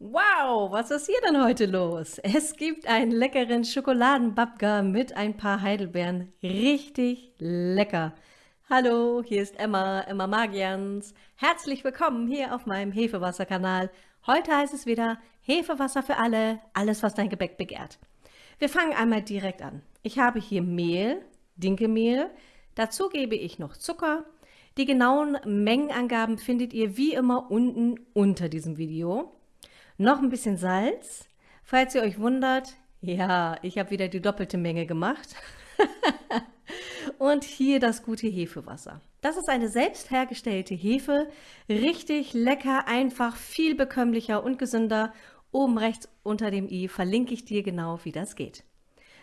Wow, was ist hier denn heute los? Es gibt einen leckeren Schokoladenbabka mit ein paar Heidelbeeren. Richtig lecker. Hallo, hier ist Emma, Emma Magians. Herzlich willkommen hier auf meinem Hefewasserkanal. Heute heißt es wieder Hefewasser für alle, alles was dein Gebäck begehrt. Wir fangen einmal direkt an. Ich habe hier Mehl, Dinkelmehl, dazu gebe ich noch Zucker. Die genauen Mengenangaben findet ihr wie immer unten unter diesem Video. Noch ein bisschen Salz. Falls ihr euch wundert, ja, ich habe wieder die doppelte Menge gemacht. und hier das gute Hefewasser. Das ist eine selbst hergestellte Hefe, richtig lecker, einfach, viel bekömmlicher und gesünder. Oben rechts unter dem i verlinke ich dir genau, wie das geht.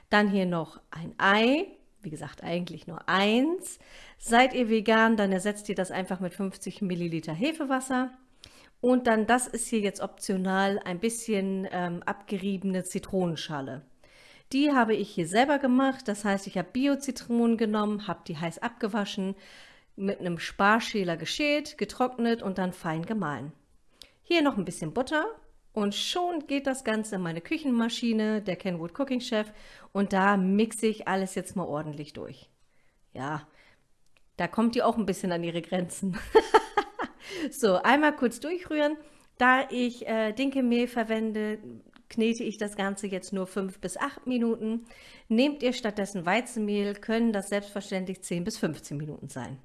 Dann hier noch ein Ei, wie gesagt eigentlich nur eins. Seid ihr vegan, dann ersetzt ihr das einfach mit 50 Milliliter Hefewasser. Und dann, das ist hier jetzt optional, ein bisschen ähm, abgeriebene Zitronenschale. Die habe ich hier selber gemacht, das heißt, ich habe Bio-Zitronen genommen, habe die heiß abgewaschen, mit einem Sparschäler geschält, getrocknet und dann fein gemahlen. Hier noch ein bisschen Butter und schon geht das Ganze in meine Küchenmaschine, der Kenwood Cooking Chef, und da mixe ich alles jetzt mal ordentlich durch. Ja, da kommt die auch ein bisschen an ihre Grenzen. So, einmal kurz durchrühren. Da ich äh, Dinkelmehl verwende, knete ich das Ganze jetzt nur 5 bis 8 Minuten. Nehmt ihr stattdessen Weizenmehl, können das selbstverständlich 10 bis 15 Minuten sein.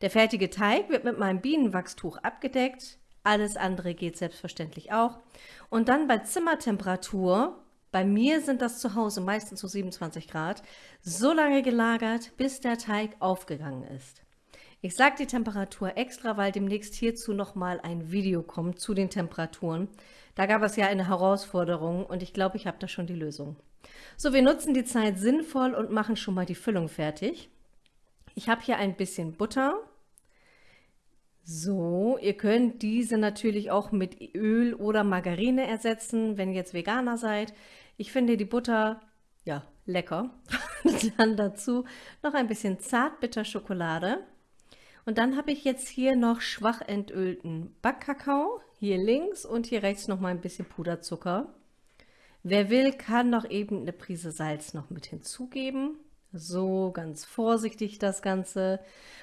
Der fertige Teig wird mit meinem Bienenwachstuch abgedeckt. Alles andere geht selbstverständlich auch. Und dann bei Zimmertemperatur, bei mir sind das zu Hause meistens so 27 Grad, so lange gelagert, bis der Teig aufgegangen ist. Ich sage die Temperatur extra, weil demnächst hierzu nochmal ein Video kommt zu den Temperaturen. Da gab es ja eine Herausforderung und ich glaube, ich habe da schon die Lösung. So, wir nutzen die Zeit sinnvoll und machen schon mal die Füllung fertig. Ich habe hier ein bisschen Butter. So, ihr könnt diese natürlich auch mit Öl oder Margarine ersetzen, wenn ihr jetzt Veganer seid. Ich finde die Butter, ja, lecker. Dann dazu noch ein bisschen Zartbitterschokolade. Und dann habe ich jetzt hier noch schwach entölten Backkakao, hier links und hier rechts noch mal ein bisschen Puderzucker. Wer will, kann noch eben eine Prise Salz noch mit hinzugeben. So ganz vorsichtig das Ganze.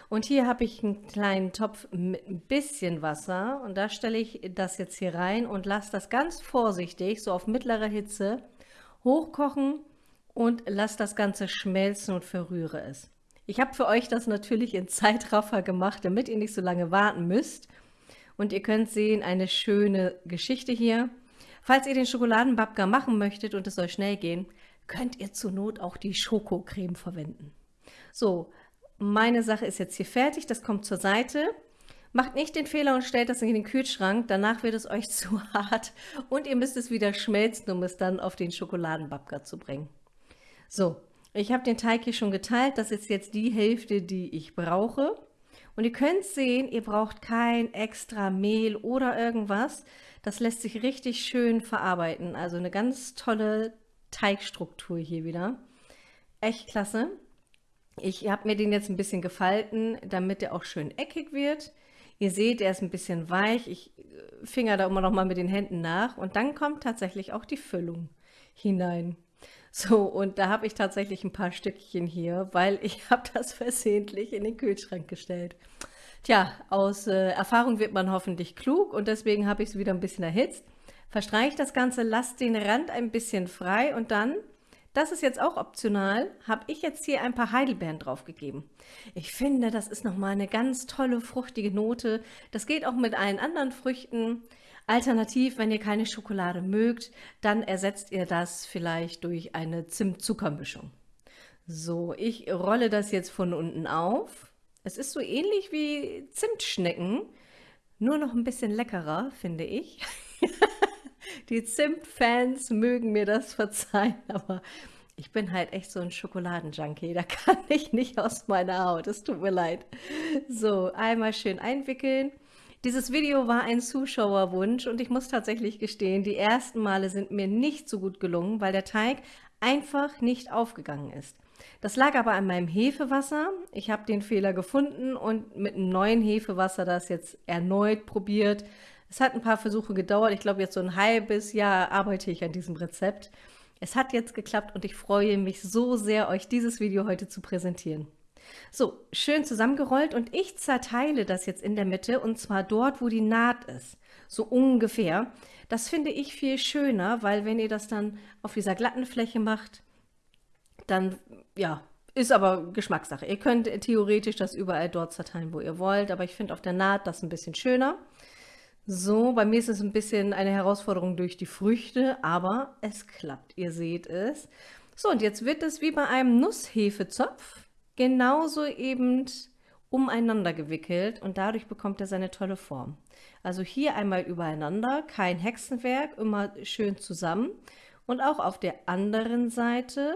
Und hier habe ich einen kleinen Topf mit ein bisschen Wasser und da stelle ich das jetzt hier rein und lasse das ganz vorsichtig, so auf mittlerer Hitze, hochkochen und lasse das Ganze schmelzen und verrühre es. Ich habe für euch das natürlich in Zeitraffer gemacht, damit ihr nicht so lange warten müsst. Und ihr könnt sehen, eine schöne Geschichte hier. Falls ihr den Schokoladenbabka machen möchtet und es soll schnell gehen, könnt ihr zur Not auch die Schokocreme verwenden. So, meine Sache ist jetzt hier fertig, das kommt zur Seite. Macht nicht den Fehler und stellt das in den Kühlschrank, danach wird es euch zu hart und ihr müsst es wieder schmelzen, um es dann auf den Schokoladenbabka zu bringen. So, ich habe den Teig hier schon geteilt, das ist jetzt die Hälfte, die ich brauche. Und ihr könnt sehen, ihr braucht kein extra Mehl oder irgendwas. Das lässt sich richtig schön verarbeiten. Also eine ganz tolle Teigstruktur hier wieder. Echt klasse. Ich habe mir den jetzt ein bisschen gefalten, damit er auch schön eckig wird. Ihr seht, er ist ein bisschen weich. Ich äh, finger da immer noch mal mit den Händen nach. Und dann kommt tatsächlich auch die Füllung hinein. So, und da habe ich tatsächlich ein paar Stückchen hier, weil ich habe das versehentlich in den Kühlschrank gestellt. Tja, aus äh, Erfahrung wird man hoffentlich klug und deswegen habe ich es wieder ein bisschen erhitzt. Verstreiche das Ganze, lasst den Rand ein bisschen frei und dann, das ist jetzt auch optional, habe ich jetzt hier ein paar Heidelbeeren draufgegeben. Ich finde, das ist nochmal eine ganz tolle, fruchtige Note. Das geht auch mit allen anderen Früchten. Alternativ, wenn ihr keine Schokolade mögt, dann ersetzt ihr das vielleicht durch eine Zimt-Zucker-Mischung. So, ich rolle das jetzt von unten auf. Es ist so ähnlich wie Zimtschnecken, nur noch ein bisschen leckerer, finde ich. Die Zimt-Fans mögen mir das verzeihen, aber ich bin halt echt so ein Schokoladenjunkie, da kann ich nicht aus meiner Haut, es tut mir leid. So, einmal schön einwickeln dieses Video war ein Zuschauerwunsch und ich muss tatsächlich gestehen, die ersten Male sind mir nicht so gut gelungen, weil der Teig einfach nicht aufgegangen ist. Das lag aber an meinem Hefewasser. Ich habe den Fehler gefunden und mit einem neuen Hefewasser das jetzt erneut probiert. Es hat ein paar Versuche gedauert. Ich glaube, jetzt so ein halbes Jahr arbeite ich an diesem Rezept. Es hat jetzt geklappt und ich freue mich so sehr, euch dieses Video heute zu präsentieren. So, schön zusammengerollt und ich zerteile das jetzt in der Mitte und zwar dort, wo die Naht ist. So ungefähr. Das finde ich viel schöner, weil wenn ihr das dann auf dieser glatten Fläche macht, dann, ja, ist aber Geschmackssache. Ihr könnt theoretisch das überall dort zerteilen, wo ihr wollt, aber ich finde auf der Naht das ein bisschen schöner. So, bei mir ist es ein bisschen eine Herausforderung durch die Früchte, aber es klappt, ihr seht es. So, und jetzt wird es wie bei einem Nusshefezopf genauso eben umeinander gewickelt und dadurch bekommt er seine tolle Form. Also hier einmal übereinander, kein Hexenwerk, immer schön zusammen. Und auch auf der anderen Seite,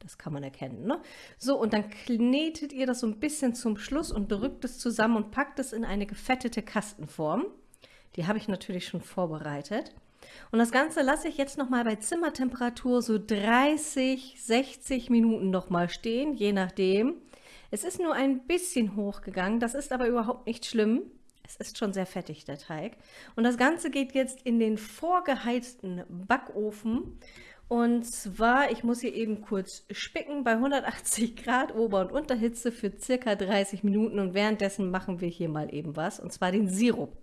das kann man erkennen, ne? So, und dann knetet ihr das so ein bisschen zum Schluss und drückt es zusammen und packt es in eine gefettete Kastenform. Die habe ich natürlich schon vorbereitet. Und das Ganze lasse ich jetzt nochmal bei Zimmertemperatur so 30, 60 Minuten nochmal stehen, je nachdem. Es ist nur ein bisschen hochgegangen, das ist aber überhaupt nicht schlimm. Es ist schon sehr fettig, der Teig. Und das Ganze geht jetzt in den vorgeheizten Backofen. Und zwar, ich muss hier eben kurz spicken, bei 180 Grad Ober- und Unterhitze für circa 30 Minuten. Und währenddessen machen wir hier mal eben was, und zwar den Sirup.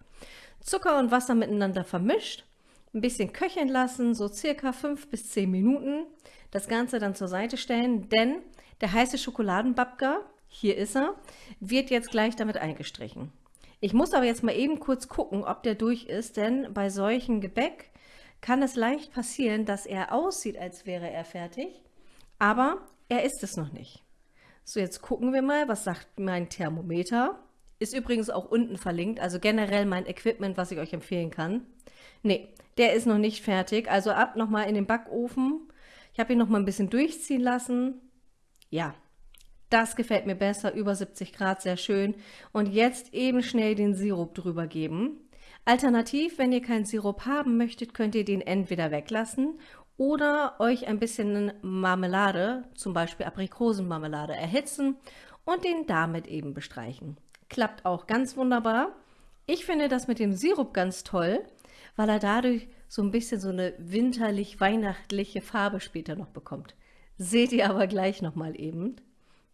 Zucker und Wasser miteinander vermischt, ein bisschen köcheln lassen, so circa 5 bis 10 Minuten. Das Ganze dann zur Seite stellen, denn der heiße Schokoladenbabka, hier ist er, wird jetzt gleich damit eingestrichen. Ich muss aber jetzt mal eben kurz gucken, ob der durch ist, denn bei solchen Gebäck kann es leicht passieren, dass er aussieht, als wäre er fertig, aber er ist es noch nicht. So, jetzt gucken wir mal, was sagt mein Thermometer. Ist übrigens auch unten verlinkt, also generell mein Equipment, was ich euch empfehlen kann. Nee, der ist noch nicht fertig, also ab nochmal in den Backofen. Ich habe ihn noch mal ein bisschen durchziehen lassen. Ja, das gefällt mir besser, über 70 Grad, sehr schön. Und jetzt eben schnell den Sirup drüber geben. Alternativ, wenn ihr keinen Sirup haben möchtet, könnt ihr den entweder weglassen oder euch ein bisschen Marmelade, zum Beispiel Aprikosenmarmelade, erhitzen und den damit eben bestreichen. Klappt auch ganz wunderbar. Ich finde das mit dem Sirup ganz toll, weil er dadurch so ein bisschen so eine winterlich-weihnachtliche Farbe später noch bekommt. Seht ihr aber gleich nochmal eben.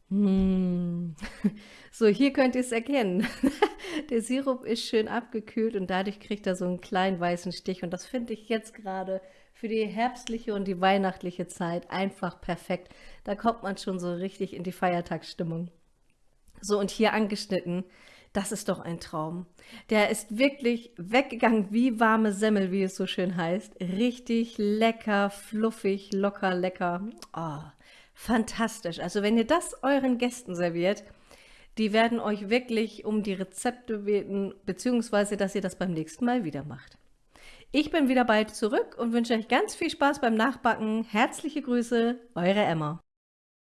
Mmh. So, hier könnt ihr es erkennen. Der Sirup ist schön abgekühlt und dadurch kriegt er so einen kleinen weißen Stich. Und das finde ich jetzt gerade für die herbstliche und die weihnachtliche Zeit einfach perfekt. Da kommt man schon so richtig in die Feiertagsstimmung. So, und hier angeschnitten, das ist doch ein Traum. Der ist wirklich weggegangen wie warme Semmel, wie es so schön heißt. Richtig lecker, fluffig, locker, lecker. Oh, fantastisch. Also wenn ihr das euren Gästen serviert, die werden euch wirklich um die Rezepte beten, beziehungsweise dass ihr das beim nächsten Mal wieder macht. Ich bin wieder bald zurück und wünsche euch ganz viel Spaß beim Nachbacken. Herzliche Grüße, eure Emma.